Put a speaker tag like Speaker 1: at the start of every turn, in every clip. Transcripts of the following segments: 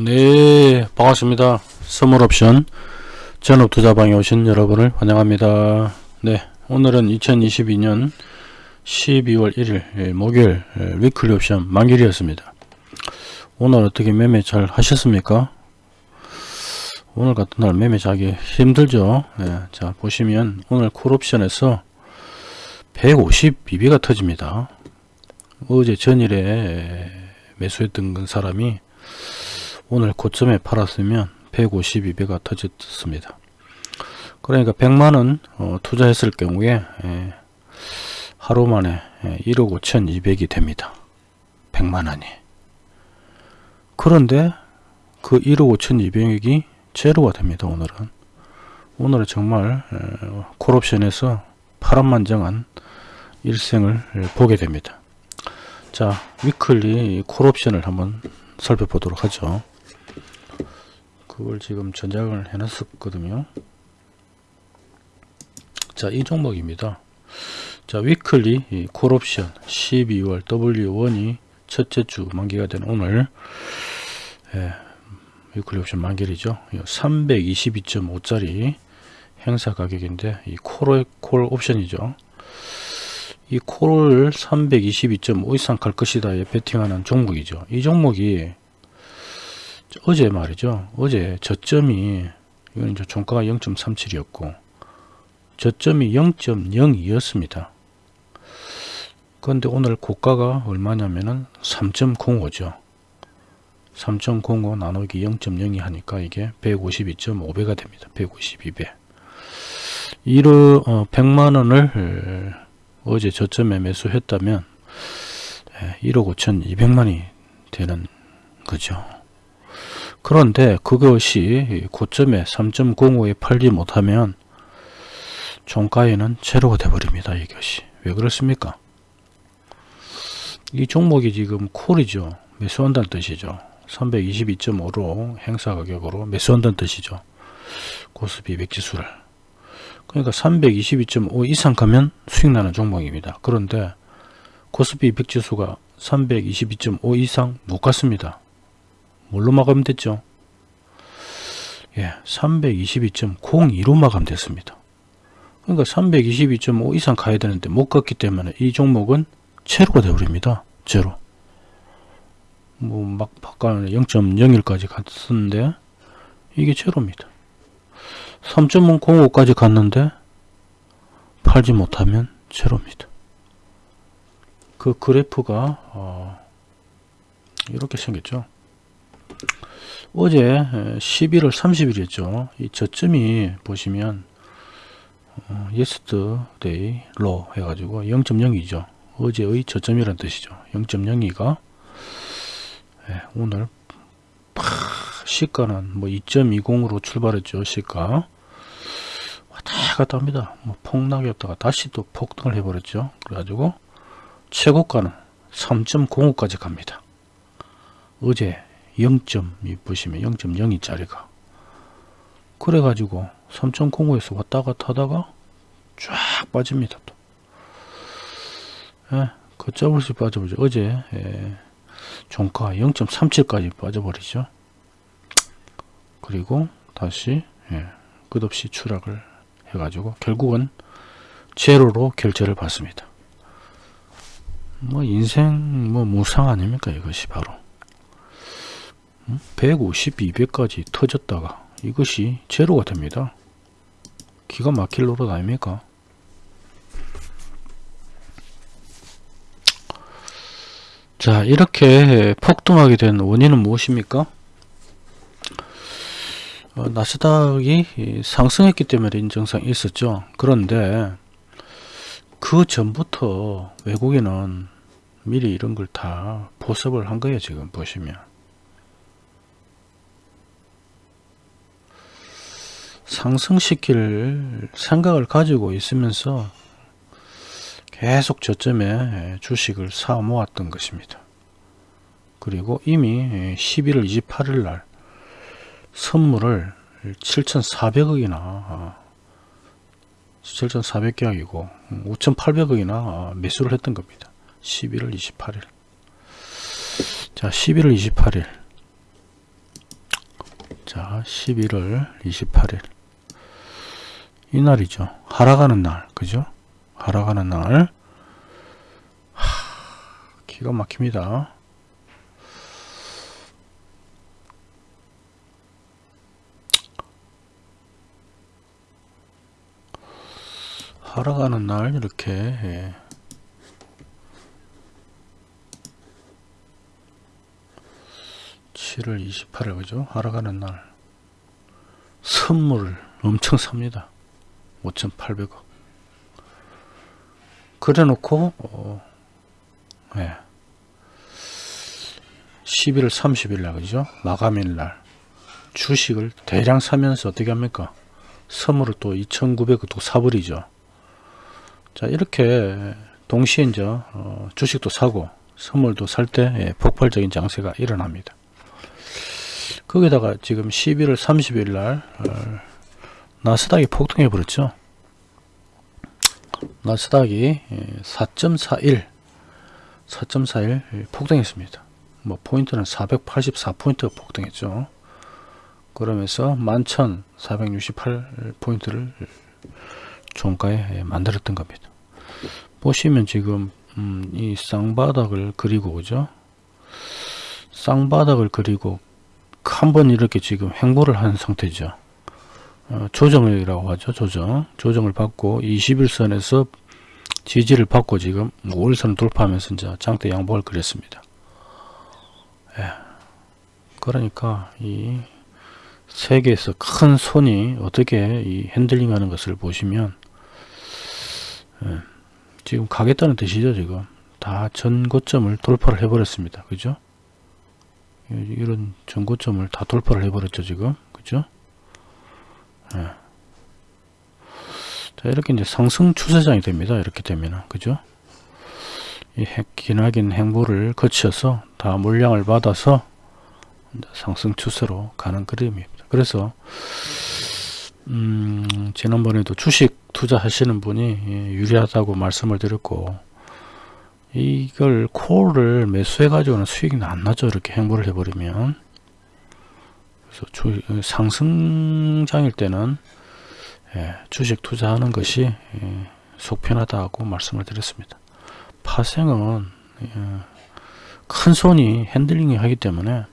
Speaker 1: 네 반갑습니다. 선물옵션 전업투자방에 오신 여러분을 환영합니다. 네 오늘은 2022년 12월 1일 목요일 위클리 옵션 만길이었습니다. 오늘 어떻게 매매 잘 하셨습니까? 오늘 같은 날 매매 자기 힘들죠? 네, 자 보시면 오늘 콜옵션에서 152배가 터집니다. 어제 전일에 매수했던 사람이 오늘 고점에 팔았으면 152배가 터졌습니다. 그러니까 100만원 어, 투자했을 경우에 예, 하루 만에 예, 1억 5200이 됩니다. 100만원이. 그런데 그 1억 5200이 제로가 됩니다. 오늘은. 오늘은 정말 예, 콜옵션에서 파란만장한 일생을 보게 됩니다. 자 weekly 콜옵션을 한번 살펴보도록 하죠. 그걸 지금 저장을 해놨었거든요. 자, 이 종목입니다. 자, weekly 콜옵션 12월 W1이 첫째 주 만기가 된 오늘 예, weekly 옵션 만기이죠 322.5짜리 행사 가격인데 이 콜, 콜 옵션이죠. 이 콜을 322.5 이상 갈 것이다 에 베팅하는 종목이죠. 이 종목이 어제 말이죠. 어제 저점이 이제 종가가 0.37이었고 저점이 0.02였습니다. 그런데 오늘 고가가 얼마냐면은 3.05죠. 3.05 나누기 0.02 하니까 이게 152.5배가 됩니다. 152배. 이로 어, 100만원을 어제 저점에 매수했다면 1억 5천 2백만이 되는 거죠. 그런데 그것이 고점에 3.05에 팔지 못하면 종가에는 제로가 되버립니다. 이것이. 왜 그렇습니까? 이 종목이 지금 콜이죠. 매수한다는 뜻이죠. 322.5로 행사 가격으로 매수한다는 뜻이죠. 고스피 백지수를. 그러니까 322.5 이상 가면 수익 나는 종목입니다. 그런데 코스피 100지수가 322.5 이상 못 갔습니다. 뭘로 마감 됐죠? 예, 322.02로 마감됐습니다. 그러니까 322.5 이상 가야 되는데 못 갔기 때문에 이 종목은 제로가 되어버립니다. 제로. 뭐 막 바깥에 0.01까지 갔었는데 이게 제로입니다. 3.05까지 갔는데 팔지 못하면 제로입니다. 그 그래프가 어 이렇게 생겼죠. 어제 11월 30일이었죠. 이 저점이 보시면 어, yesterday low 해가지고 0.02죠. 어제의 저점이란 뜻이죠. 0.02가 예, 오늘 시가는 뭐 2.20으로 출발했죠. 시가 왔다 갔다 합니다. 뭐 폭락이었다가 다시 또 폭등을 해버렸죠. 그래가지고 최고가는 3.05까지 갑니다. 어제 0점 보시면 0.02짜리가 그래가지고 3.05에서 왔다 갔다 하다가 쫙 빠집니다. 또. 예, 걷잡을 빠져버리죠. 어제 예, 종가 0.37까지 빠져버리죠. 그리고 다시 예, 끝없이 추락을 해가지고 결국은 제로로 결제를 받습니다. 뭐 인생 뭐 무상 아닙니까 이것이 바로 150, 200까지 터졌다가 이것이 제로가 됩니다. 기가 막힐 노릇 아닙니까? 자 이렇게 폭등하게 된 원인은 무엇입니까? 어, 나스닥이 상승했기 때문에 인정상이 있었죠. 그런데 그 전부터 외국인은 미리 이런 걸다 포섭을 한 거예요. 지금 보시면. 상승시킬 생각을 가지고 있으면서 계속 저점에 주식을 사 모았던 것입니다. 그리고 이미 11월 28일 날 선물을 7,400억이나 7,400계약이고 5,800억이나 매수를 했던 겁니다. 11월 28일 자 11월 28일 자 11월 28일 이날이죠 하락하는 날 그죠 하락하는 날 하, 기가 막힙니다 하락하는 날 이렇게 예. 칠월 28일 그죠? 하락하는 날 선물을 엄청 삽니다. 5,800억 그래 놓고 어, 예. 11월 30일 날 그죠? 마감일 날 주식을 대량 사면서 어떻게 합니까? 선물을 또 2,900억 또 사버리죠. 자 이렇게 동시에 이제 어, 주식도 사고 선물도 살때 예, 폭발적인 장세가 일어납니다. 거기다가 지금 11월 30일 날 어, 나스닥이 폭등해 버렸죠. 나스닥이 4.41 4.41 폭등했습니다. 뭐 포인트는 484포인트가 폭등했죠. 그러면서 11,468포인트를 종가에 만들었던 겁니다. 보시면 지금 음, 이 쌍바닥을 그리고 그죠? 쌍바닥을 그리고 한 번 이렇게 지금 횡보를 한 상태죠. 어, 조정이라고 하죠. 조정. 조정을 받고 21선에서 지지를 받고 지금 5일선을 돌파하면서 이제 장대 양복을 그렸습니다. 예. 그러니까 이 세계에서 큰 손이 어떻게 이 핸들링 하는 것을 보시면 예. 지금 가겠다는 뜻이죠. 지금 다 전고점을 돌파를 해버렸습니다. 그죠? 이런 전고점을 다 돌파를 해버렸죠 지금 그죠 예. 자 이렇게 이제 상승 추세장이 됩니다. 이렇게 되면은. 그죠? 이 기나긴 행보를 거쳐서 다 물량을 받아서 상승 추세로 가는 그림입니다. 그래서 음, 지난번에도 주식 투자하시는 분이 예, 유리하다고 말씀을 드렸고 이걸 콜을 매수해 가지고는 수익이 안 나죠. 이렇게 횡보를 해버리면 주, 상승장일 때는 예, 주식 투자하는 것이 예, 속편하다고 말씀을 드렸습니다. 파생은 예, 큰 손이 핸들링이 하기 때문에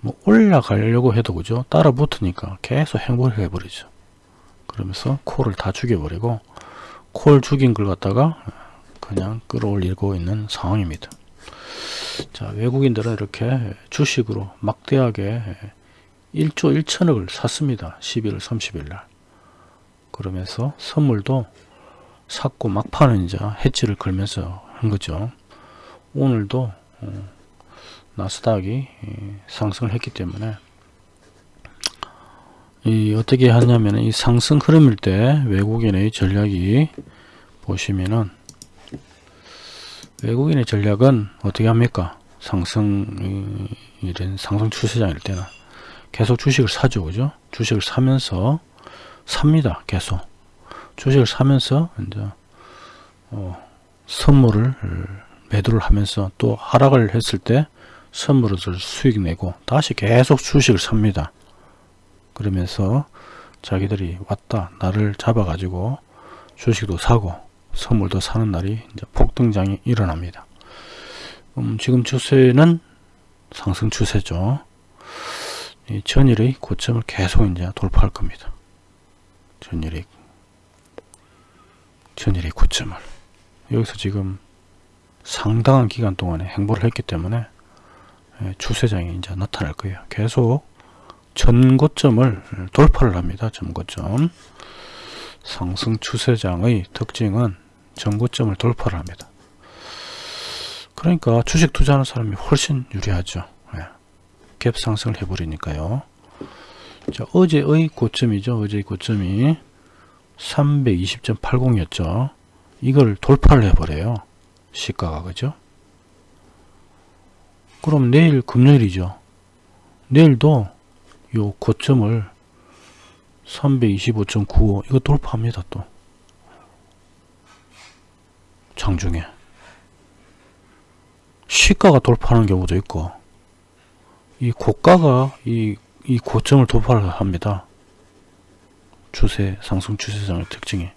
Speaker 1: 뭐 올라가려고 해도 그죠? 따라 붙으니까 계속 행보를 해버리죠. 그러면서 콜을 다 죽여버리고 콜 죽인 걸 갖다가 그냥 끌어올리고 있는 상황입니다. 자 외국인들은 이렇게 주식으로 막대하게 1조 1천억을 샀습니다. 11월 30일 날 그러면서 선물도 샀고 막판은 이제 해치를 걸면서 한 거죠. 오늘도 어, 나스닥이 상승을 했기 때문에 이 어떻게 하냐면 이 상승 흐름일 때 외국인의 전략이 보시면은 외국인의 전략은 어떻게 합니까? 상승, 이런 상승 추세장일 때는 계속 주식을 사죠. 그죠? 주식을 사면서 삽니다. 계속. 주식을 사면서 이제, 어, 선물을 매도를 하면서 또 하락을 했을 때 선물을 수익 내고 다시 계속 주식을 삽니다. 그러면서 자기들이 왔다 나를 잡아 가지고 주식도 사고 선물도 사는 날이 이제 폭등장이 일어납니다. 음, 지금 추세는 상승 추세죠. 이 전일의 고점을 계속 이제 돌파할 겁니다. 전일의 전일의 고점을 여기서 지금 상당한 기간 동안에 행보를 했기 때문에 예, 추세장이 이제 나타날 거예요. 계속 전고점을 돌파를 합니다. 전고점 상승 추세장의 특징은 전고점을 돌파를 합니다. 그러니까 주식 투자하는 사람이 훨씬 유리하죠. 예. 갭 상승을 해버리니까요. 자, 어제의 고점이죠. 어제의 고점이 320.80이었죠. 이걸 돌파를 해버려요. 시가가 그죠? 그럼 내일 금요일이죠. 내일도 요 고점을 325.95 이거 돌파합니다 또 장중에 시가가 돌파하는 경우도 있고 이 고가가 이 이 고점을 돌파를 합니다. 추세 상승 추세장의 특징이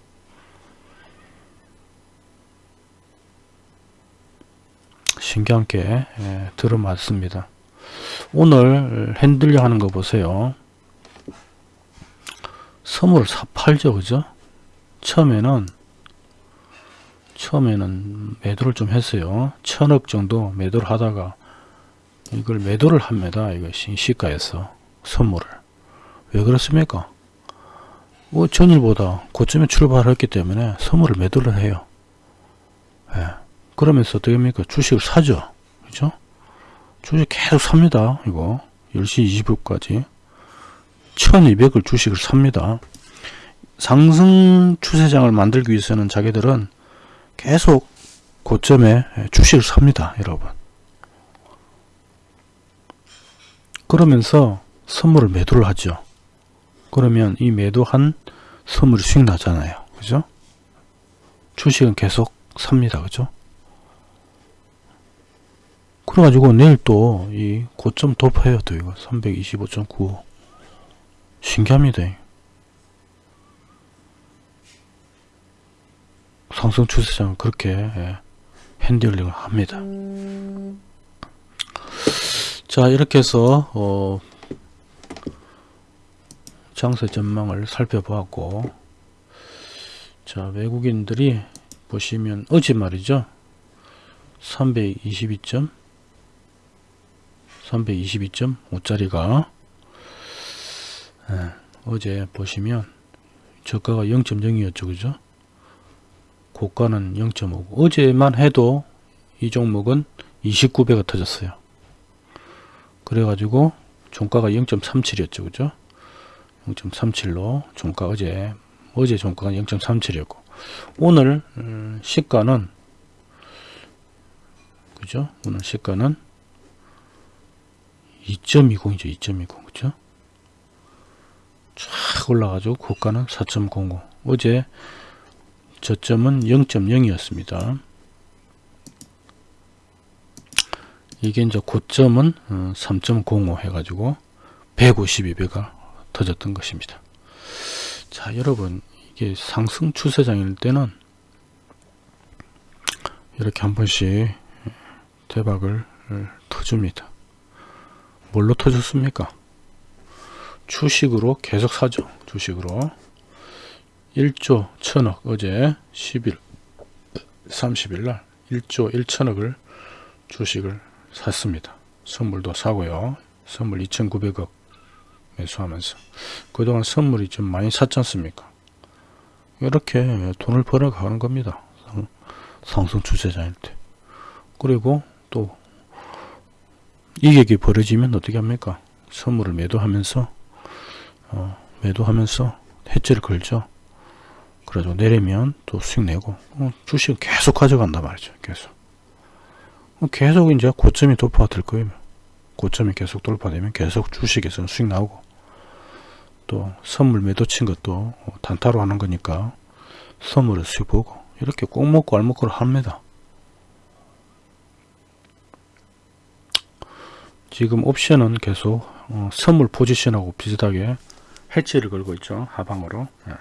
Speaker 1: 신기한 게 예, 들어맞습니다. 오늘 핸들링 하는 거 보세요. 선물 사팔죠 그죠? 처음에는 처음에는 매도를 좀 했어요. 천억 정도 매도를 하다가 이걸 매도를 합니다. 이거 시가에서 선물을 왜 그렇습니까? 뭐 전일보다 고점에 출발했기 때문에 선물을 매도를 해요. 예. 그러면서 어떻게 합니까? 주식을 사죠. 그죠? 주식 계속 삽니다. 이거 10시 20분까지 1200을 주식을 삽니다. 상승 추세장을 만들기 위해서는 자기들은 계속 고점에 주식을 삽니다. 여러분. 그러면서 선물을 매도를 하죠. 그러면 이 매도한 선물이 수익 나잖아요. 그죠? 주식은 계속 삽니다. 그죠? 그래가지고 내일 또 이 고점 돌파해요. 또 이거 325.95 신기합니다. 상승 추세장을 그렇게 예, 핸들링을 합니다. 자 이렇게 해서 어, 장세 전망을 살펴보았고 자 외국인들이 보시면 어제 말이죠. 322점 322.5짜리가 예, 어제 보시면 저가가 0.0이었죠 그죠? 고가는 0.5 어제만 해도 이 종목은 29배가 터졌어요 그래가지고 종가가 0.37이었죠. 그죠? 0.37로 종가 어제 어제 종가가 0.37이었고 오늘 음, 시가는 그죠? 오늘 시가는 2.20이죠. 2.20 그죠? 쫙 올라가지고 고가는 4.00 어제 저점은 0.0이었습니다 이게 이제 고점은 3.05 어, 해가지고 152배가 터졌던 것입니다. 자, 여러분, 이게 상승 추세장일 때는 이렇게 한 번씩 대박을 터줍니다. 뭘로 터졌습니까? 주식으로 계속 사죠. 주식으로. 1조 1000억 어제 10일 30일 날 1조 1천억을 주식을 샀습니다. 선물도 사고요. 선물 2,900억 매수하면서 그동안 선물이 좀 많이 샀지 않습니까? 이렇게 돈을 벌어가는 겁니다. 상승 추세자일 때. 그리고 또 이격이 벌어지면 어떻게 합니까? 선물을 매도하면서 어, 매도하면서 해지를 걸죠. 그래가지고 내리면 또 수익 내고 어, 주식 계속 가져간단 말이죠. 계속. 계속 이제 고점이 돌파될 거예요. 고점이 계속 돌파되면 계속 주식에서 수익 나오고 또 선물 매도 친 것도 단타로 하는 거니까 선물을 수익 보고 이렇게 꼭 먹고 알 먹고를 합니다. 지금 옵션은 계속 어, 선물 포지션하고 비슷하게 해치를 걸고 있죠. 하방으로. 네.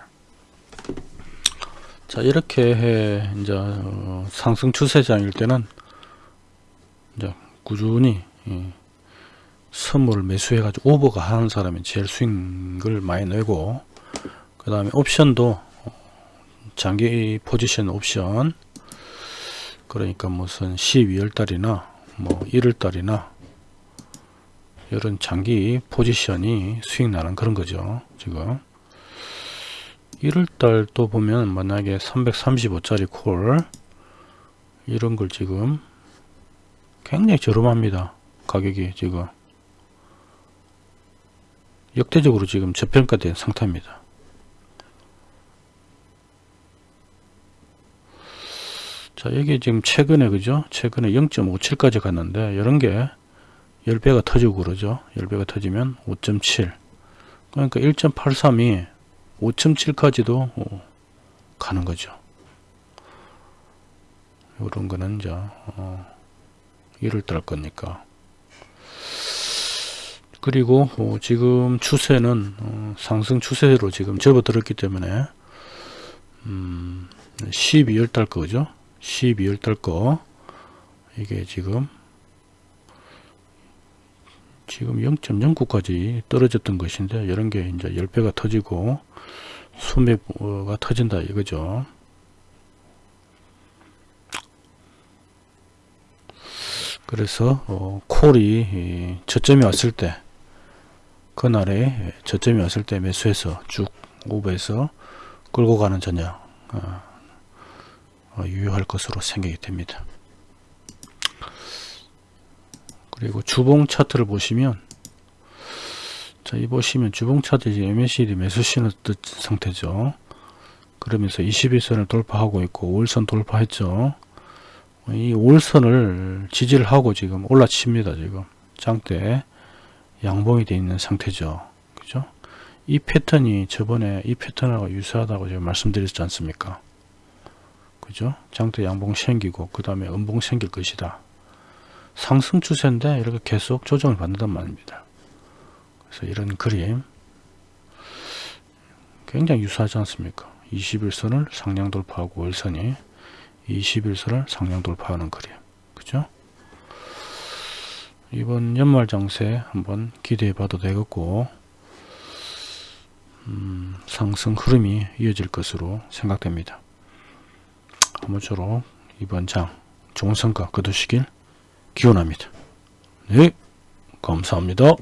Speaker 1: 자 이렇게 해 이제 어, 상승 추세장일 때는 이제 꾸준히 예, 선물을 매수해 가지고 오버가 하는 사람이 제일 스윙을 많이 내고 그 다음에 옵션도 장기 포지션 옵션 그러니까 무슨 12월 달이나 뭐 1월 달이나 이런 장기 포지션이 수익 나는 그런 거죠 지금. 1월달 또 보면 만약에 335짜리 콜 이런 걸 지금 굉장히 저렴합니다 가격이 지금. 역대적으로 지금 저평가된 상태입니다. 자 여기 지금 최근에 그죠? 최근에 0.57까지 갔는데 이런 게 10배가 터지고 그러죠. 10배가 터지면 5.7 그러니까 1.83이 5.7까지도 어, 가는 거죠. 이런 거는 이제 어, 1월 달 거니까 그리고 어, 지금 추세는 어, 상승 추세로 지금 접어들었기 때문에 음, 12월 달 거죠. 12월 달 거 이게 지금 지금 0.09까지 떨어졌던 것인데 이런 게 이제 10배가 터지고 수매가 터진다 이거죠. 그래서 어, 콜이 이 저점이 왔을 때 그날에 저점이 왔을 때 매수해서 쭉 오버해서 끌고 가는 전략 어, 어, 유효할 것으로 생각이 됩니다. 그리고 주봉 차트를 보시면 자, 이 보시면 주봉 차트 이제 MACD 매수 신호 뜻 상태죠. 그러면서 21선을 돌파하고 있고 5일선 돌파했죠. 이 5일선을 지지를 하고 지금 올라칩니다. 지금 장대 양봉이 되어 있는 상태죠. 그죠? 이 패턴이 저번에 이 패턴하고 유사하다고 제가 말씀드렸지 않습니까? 그죠? 장대 양봉 생기고 그 다음에 음봉 생길 것이다. 상승 추세인데 이렇게 계속 조정을 받는단 말입니다. 그래서 이런 그림 굉장히 유사하지 않습니까? 21선을 상량 돌파하고 월선이 21선을 상량 돌파하는 그림. 그죠? 이번 연말 장세 한번 기대해 봐도 되겠고 음, 상승 흐름이 이어질 것으로 생각됩니다. 아무쪼록 이번 장 좋은 성과 거두시길 기원합니다. 네, 감사합니다.